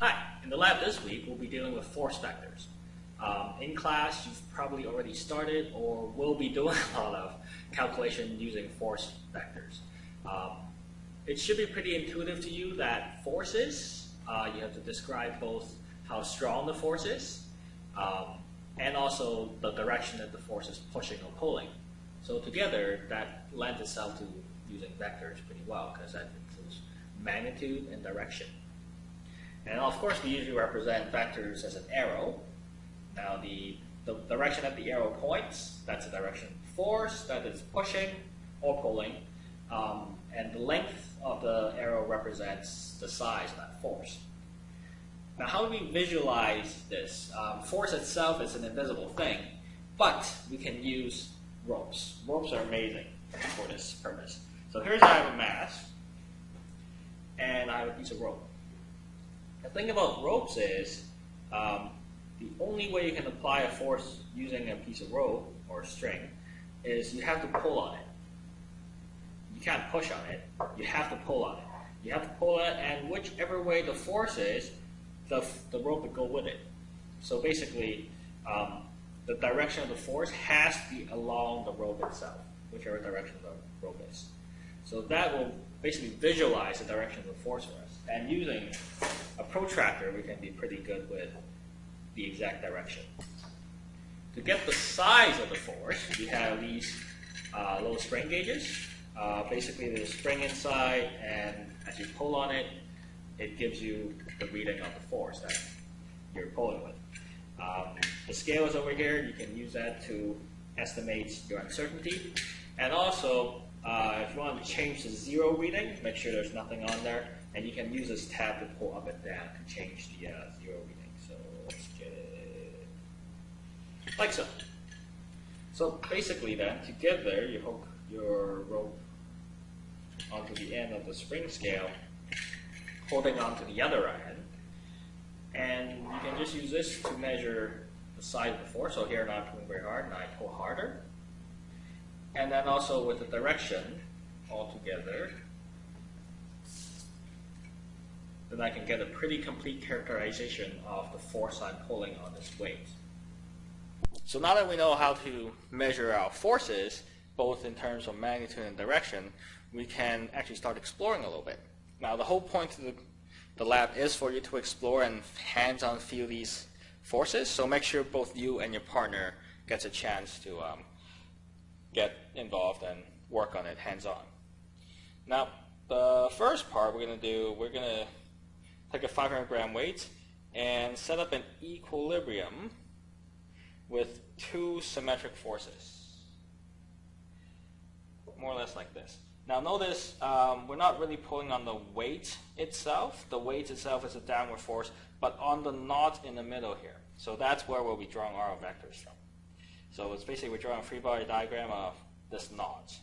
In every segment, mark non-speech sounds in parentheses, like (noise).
Hi, in the lab this week we'll be dealing with force vectors. Um, in class you've probably already started or will be doing (laughs) a lot of calculation using force vectors. Um, it should be pretty intuitive to you that forces, uh, you have to describe both how strong the force is um, and also the direction that the force is pushing or pulling. So together that lends itself to using vectors pretty well because that includes magnitude and direction. And of course, we usually represent vectors as an arrow. Now, the, the direction that the arrow points, that's the direction of force that is pushing or pulling. Um, and the length of the arrow represents the size of that force. Now, how do we visualize this? Um, force itself is an invisible thing, but we can use ropes. Ropes are amazing for this purpose. So here's I have a mass, and I have a piece of rope. The thing about ropes is um, the only way you can apply a force using a piece of rope or string is you have to pull on it. You can't push on it. You have to pull on it. You have to pull it, and whichever way the force is, the, the rope will go with it. So basically, um, the direction of the force has to be along the rope itself, whichever direction the rope is. So that will basically visualize the direction of the force for us. And using a protractor, we can be pretty good with the exact direction. To get the size of the force, we have these uh, little spring gauges. Uh, basically, there's a spring inside, and as you pull on it, it gives you the reading of the force that you're pulling with. Um, the scale is over here. You can use that to estimate your uncertainty. And also, uh, if you want to change the zero reading, make sure there's nothing on there. And you can use this tab to pull up and down to change the uh, zero reading. So let's get it like so. So basically then, to get there, you hook your rope onto the end of the spring scale, holding onto the other end. And you can just use this to measure the size force. So here, I'm not pulling very hard, and I pull harder. And then also with the direction altogether, then I can get a pretty complete characterization of the force I'm pulling on this weight. So now that we know how to measure our forces, both in terms of magnitude and direction, we can actually start exploring a little bit. Now the whole point of the, the lab is for you to explore and hands-on feel these forces, so make sure both you and your partner gets a chance to um, get involved and work on it hands-on. Now, the first part we're going to do, we're going to take a 500 gram weight and set up an equilibrium with two symmetric forces. More or less like this. Now notice um, we're not really pulling on the weight itself. The weight itself is a downward force, but on the knot in the middle here. So that's where we'll be drawing our vectors from. So it's basically we draw a free body diagram of this knot.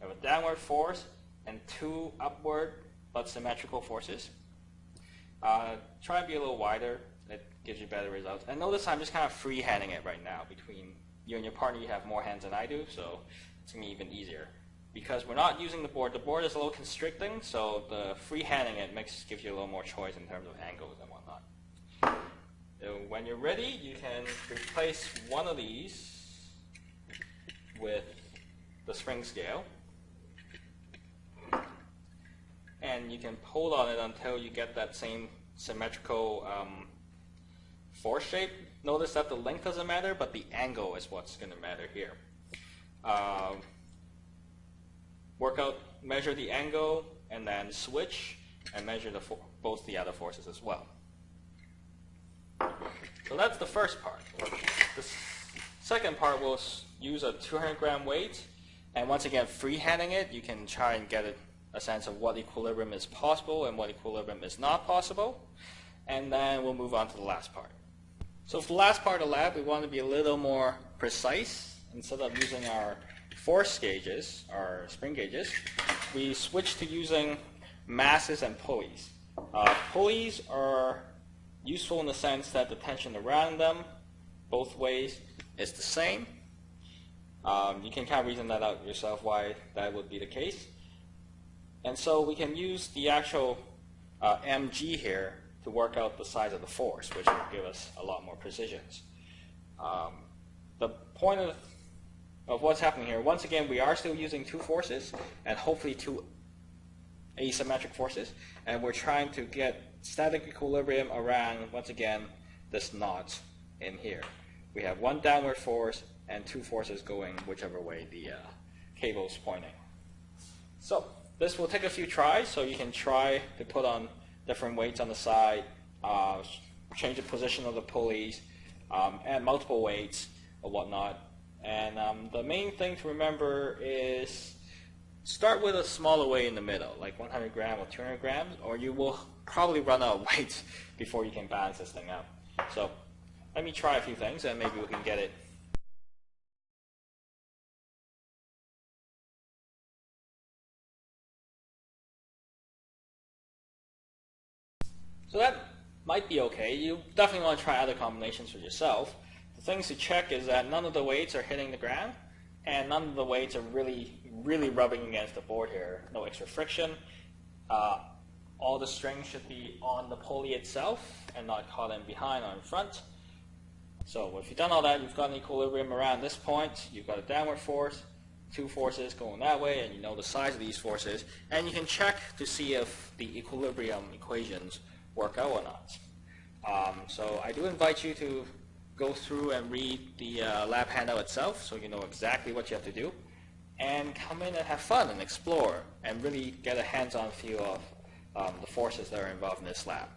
We have a downward force and two upward but symmetrical forces. Uh, try and be a little wider. It gives you better results. And notice I'm just kind of free-handing it right now. Between you and your partner, you have more hands than I do, so it's going to be even easier. Because we're not using the board. The board is a little constricting, so the free-handing it makes gives you a little more choice in terms of angles and whatnot. When you're ready, you can replace one of these with the spring scale. And you can pull on it until you get that same symmetrical um, force shape. Notice that the length doesn't matter, but the angle is what's going to matter here. Uh, work out, measure the angle, and then switch and measure the both the other forces as well. So that's the first part. The second part will use a 200 gram weight, and once again, freehanding it, you can try and get a, sense of what equilibrium is possible and what equilibrium is not possible. And then we'll move on to the last part. So for the last part of the lab, we want to be a little more precise. Instead of using our force gauges, our spring gauges, we switch to using masses and pulleys. Uh, pulleys are useful in the sense that the tension around them, both ways, is the same. Um, you can kind of reason that out yourself why that would be the case. And so we can use the actual uh, mg here to work out the size of the force, which will give us a lot more precisions. Um, the point of, of what's happening here, once again, we are still using two forces, and hopefully two asymmetric forces, and we're trying to get static equilibrium around, once again, this knot in here. We have one downward force and two forces going whichever way the uh, cable is pointing. So this will take a few tries, so you can try to put on different weights on the side, uh, change the position of the pulleys, um, add multiple weights or whatnot. And um, the main thing to remember is start with a smaller weight in the middle, like 100 grams or 200 grams, or you will probably run out of (laughs) weight before you can balance this thing out. So let me try a few things and maybe we can get it So that might be okay. You definitely want to try other combinations for yourself. The things to check is that none of the weights are hitting the ground, and none of the weights are really, really rubbing against the board here. No extra friction. Uh, all the strings should be on the pulley itself and not caught in behind or in front. So if you've done all that, you've got an equilibrium around this point, you've got a downward force, two forces going that way, and you know the size of these forces, and you can check to see if the equilibrium equations work out or not. Um, so I do invite you to go through and read the uh, lab handout itself so you know exactly what you have to do and come in and have fun and explore and really get a hands-on feel of um, the forces that are involved in this lab.